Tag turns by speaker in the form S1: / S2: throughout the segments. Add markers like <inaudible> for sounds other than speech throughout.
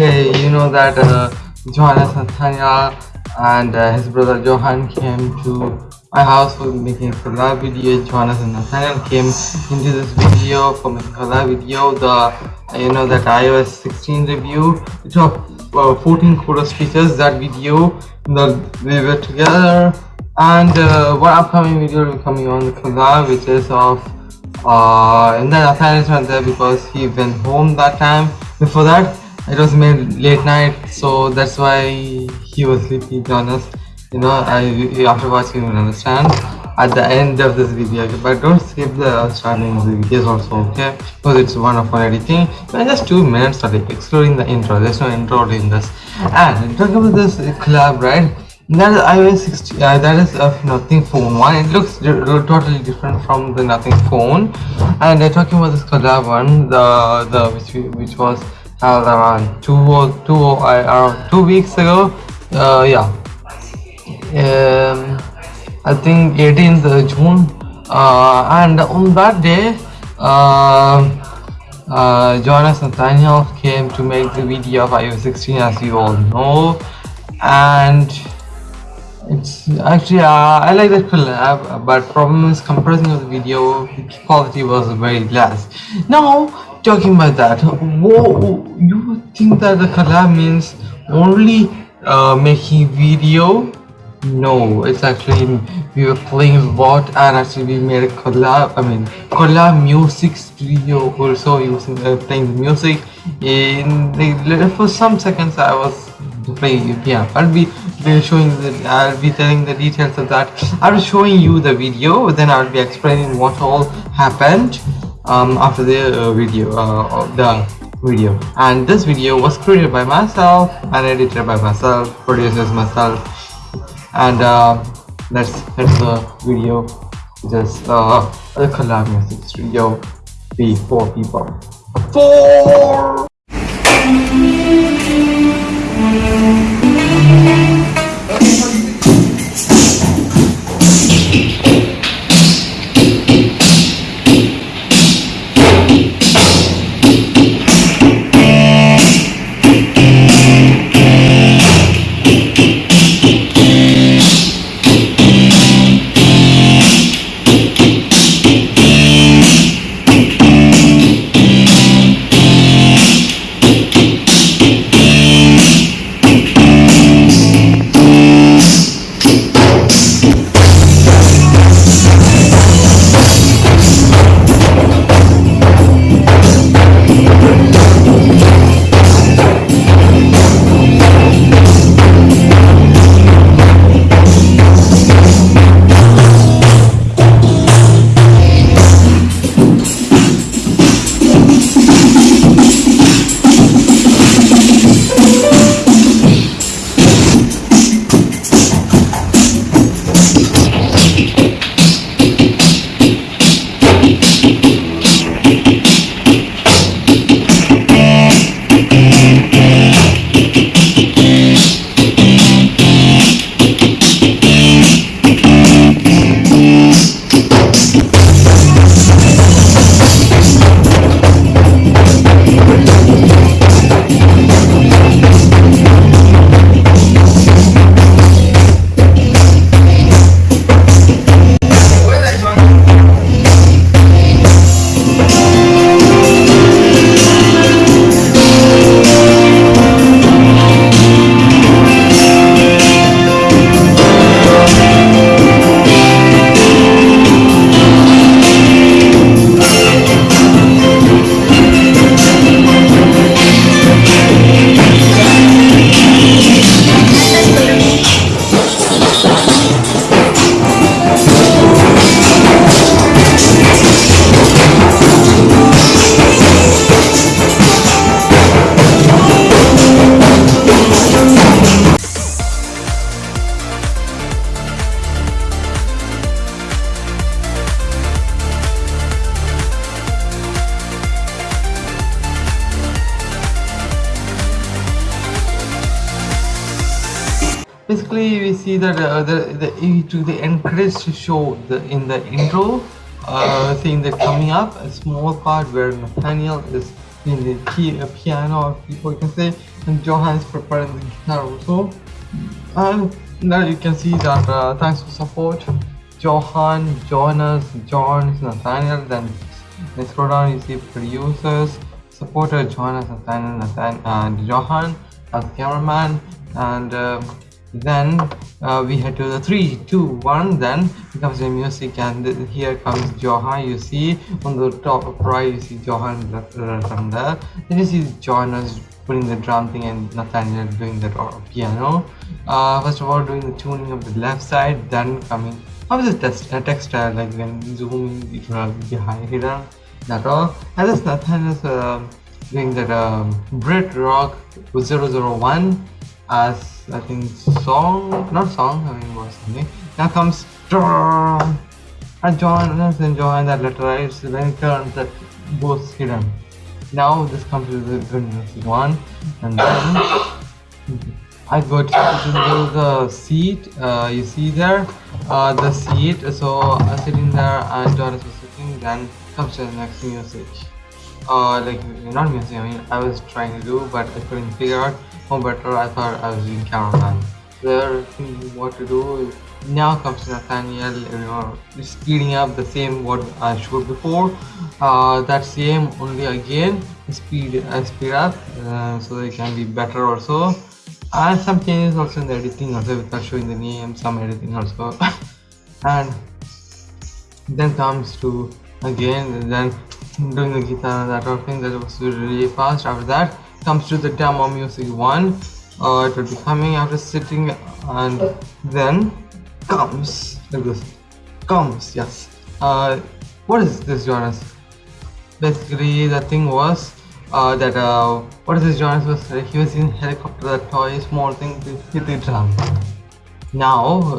S1: Okay, you know that uh, Johannes Nathaniel and uh, his brother Johan came to my house for making a collab video. Johannes and Nathaniel came into this video for making collab video. The you know that iOS 16 review. It took uh, 14 photos features that video that we were together. And uh, one upcoming video will be coming on the collab, which is of uh, and then not there because he went home that time. Before that, it was made late night so that's why he was sleepy to honest you know I, after watching you will understand? At the end of this video but don't skip the starting of the videos also okay? Because it's one of one editing. But just two minutes only excluding the intro. There's no intro in this. And talking about this collab right? That is iOS 60 uh, that is a nothing phone one. It looks totally different from the nothing phone. And uh, talking about this collab one the the which which was around two or two or uh, around two weeks ago. Uh, yeah, um, I think 18th June, uh, and on that day, uh, uh, Johannes Nathaniel came to make the video of iOS 16, as you all know, and it's actually uh, I like that collab, but problem is compressing of the video quality was very less. Now talking about that, whoa, you think that the collab means only uh, making video? No, it's actually we were playing bot and actually we made a collab. I mean, collab music studio also using uh, playing music. In the, for some seconds, I was playing yeah. I'll be showing the I'll be telling the details of that. I'll be showing you the video, then I'll be explaining what all happened um, after the uh, video uh, the video. And this video was created by myself and edited by myself producers myself. And uh, that's that's the video. Just uh, the collab music studio be four people. Four basically we see that uh, the the to the encourage to show the in the intro uh seeing that coming up a small part where Nathaniel is in the key, uh, piano you can say and Johan is preparing the guitar also. And now you can see that uh, thanks for support Johan, Jonas, John, Nathaniel then let's scroll down you see producers supporter Jonas, Nathaniel, Nathan, and Johan as cameraman and um, then uh, we head to the three two one then becomes the music and here comes johan you see. On the top right you see johan from there then you see jonas putting the drum thing and nathaniel doing the piano. Uh, first of all doing the tuning of the left side then coming how is the text uh, textile like when zooming it will be hidden that all? And this nathaniel is uh, doing that um, brit rock with 001 as I think song, not song, I mean was something. Now comes and John and John that letter it's when it turns that goes hidden. Now this comes to the goodness one and then I go to, the seat uh, you see there uh, the seat so I'm sitting there and John is sitting then comes to the next music uh, like not music I mean I was trying to do but I couldn't figure out or better I thought I was doing cameraman. There what to do now comes Nathaniel you know speeding up the same what I showed before. Uh, that same only again speed uh, speed up uh, so it can be better also. And some changes also in the editing also without showing the name some editing also. <laughs> And then comes to again then doing the guitar and that sort of thing that was really fast. After that comes to the demo music one uh, it will be coming after sitting and then comes like this comes yes. Uh, what is this Jonas? Basically the thing was uh, that uh, what is this Jonas was uh, he was in helicopter that toy small thing to hit the drum now uh,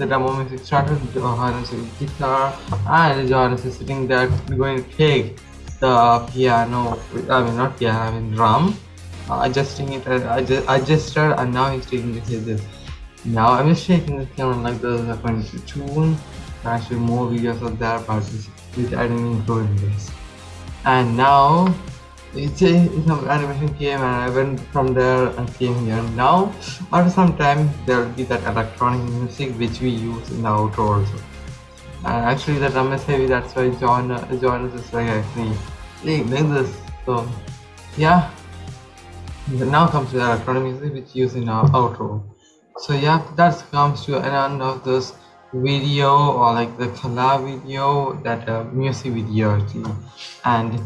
S1: the demo music started Johannes with guitar and Johannes is sitting there going to take the piano I mean not piano I mean drum. Uh, adjusting it uh, adjust, adjusted and now he's taking like this now I'm just shaking the camera like this according to tune actually more videos of that but I didn't include in this. And now it's a it's an animation came and I went from there and came here. Now after some time there will be that electronic music which we use in the outro also and actually the drum is heavy that's why John John is like actually like, like this so yeah. Now comes the electronic music which use in our outro. So yeah that comes to an end of this video or like the collab video that uh, music video actually. And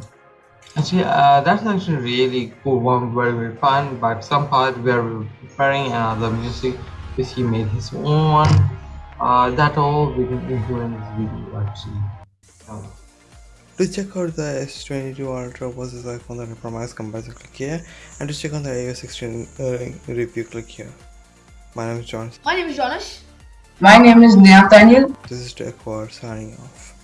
S1: actually uh, that's actually really cool one very very fun but some part we are preparing another music which he made his own. one uh, that all we can include in this video actually so,
S2: to check out the S22 Ultra versus iPhone that I promised comparison click here and to check on the iOS 16 uh, review click here. My name is Jonas.
S3: My name is Jonas.
S4: My name is Nathaniel.
S2: This is Tech signing off.